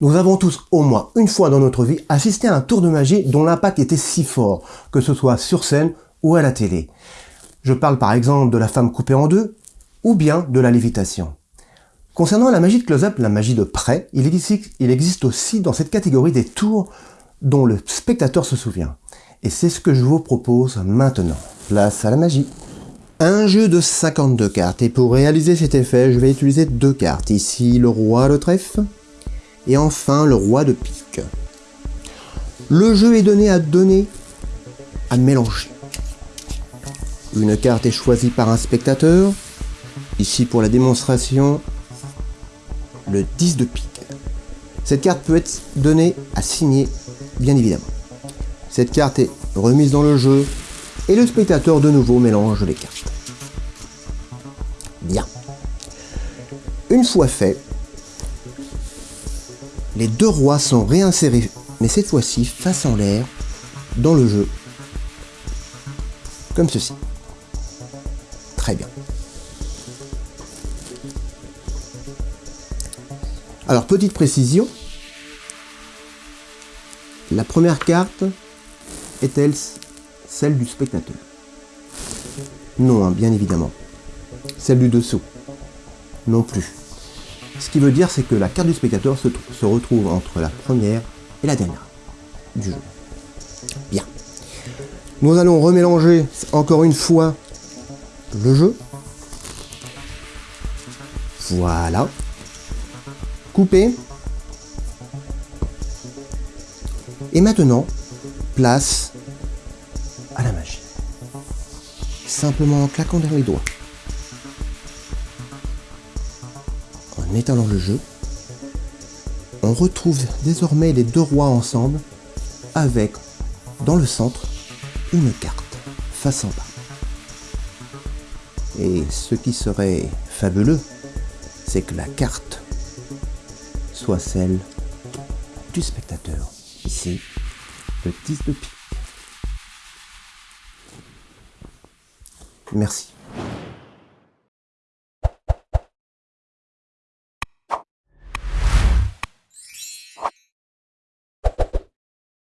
Nous avons tous au moins une fois dans notre vie assisté à un tour de magie dont l'impact était si fort, que ce soit sur scène ou à la télé. Je parle par exemple de la femme coupée en deux, ou bien de la lévitation. Concernant la magie de close-up, la magie de près, il existe, aussi dans cette catégorie des tours dont le spectateur se souvient. Et c'est ce que je vous propose maintenant. Place à la magie. Un jeu de 52 cartes, et pour réaliser cet effet, je vais utiliser deux cartes. Ici, le roi de trèfle, et enfin le roi de pique. Le jeu est donné à donner, à mélanger. Une carte est choisie par un spectateur. Ici pour la démonstration, le 10 de pique. Cette carte peut être donnée à signer, bien évidemment. Cette carte est remise dans le jeu et le spectateur de nouveau mélange les cartes. Bien. Une fois fait, les deux rois sont réinsérés, mais cette fois-ci face en l'air, dans le jeu, comme ceci. Très bien. Alors, petite précision, la première carte est-elle celle du spectateur? Non, hein, bien évidemment. Celle du dessous Non plus. Ce qui veut dire, c'est que la carte du spectateur se, retrouve entre la première et la dernière du jeu. Bien. Nous allons remélanger encore une fois le jeu. Voilà. Couper. Et maintenant, place à la magie. Simplement en claquant dans les doigts. En étalant le jeu, on retrouve désormais les deux rois ensemble avec, dans le centre, une carte face en bas. Et ce qui serait fabuleux, c'est que la carte soit celle du spectateur. Ici, le 10 de pique. Merci.